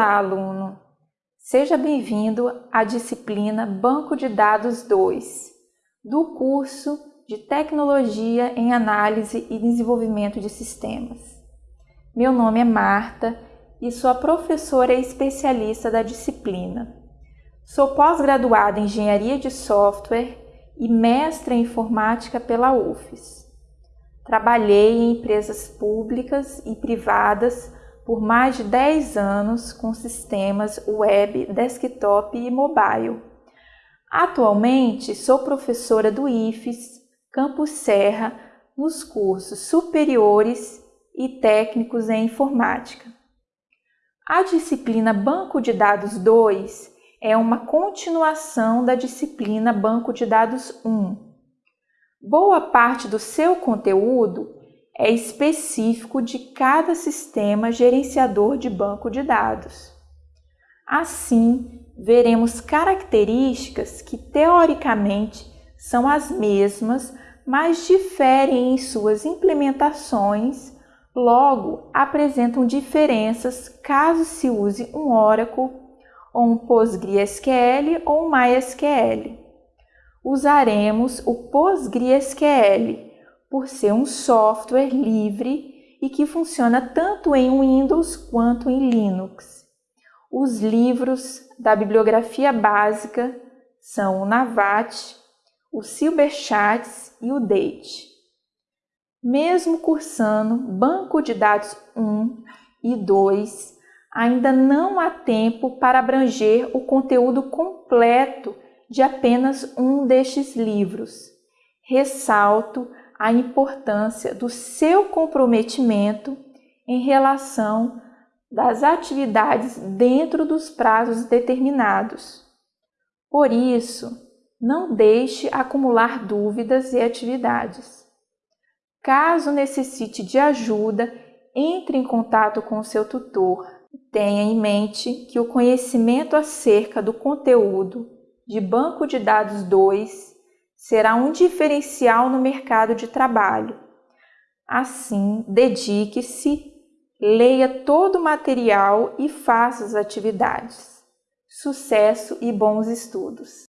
Olá, aluno! Seja bem-vindo à disciplina Banco de Dados 2, do curso de Tecnologia em Análise e Desenvolvimento de Sistemas. Meu nome é Marta e sou a professora especialista da disciplina. Sou pós-graduada em Engenharia de Software e mestre em Informática pela UFES. Trabalhei em empresas públicas e privadas por mais de 10 anos com sistemas web, desktop e mobile. Atualmente sou professora do IFES, Campus Serra, nos cursos superiores e técnicos em informática. A disciplina Banco de Dados 2 é uma continuação da disciplina Banco de Dados 1. Boa parte do seu conteúdo é específico de cada sistema gerenciador de banco de dados. Assim, veremos características que teoricamente são as mesmas, mas diferem em suas implementações, logo apresentam diferenças caso se use um Oracle ou um PostgreSQL ou um MySQL. Usaremos o PostgreSQL por ser um software livre e que funciona tanto em Windows quanto em Linux. Os livros da bibliografia básica são o Navat, o Silberchats e o Date. Mesmo cursando Banco de Dados 1 e 2, ainda não há tempo para abranger o conteúdo completo de apenas um destes livros. Ressalto a importância do seu comprometimento em relação das atividades dentro dos prazos determinados. Por isso, não deixe acumular dúvidas e atividades. Caso necessite de ajuda, entre em contato com o seu tutor. Tenha em mente que o conhecimento acerca do conteúdo de Banco de Dados 2 será um diferencial no mercado de trabalho. Assim, dedique-se, leia todo o material e faça as atividades. Sucesso e bons estudos!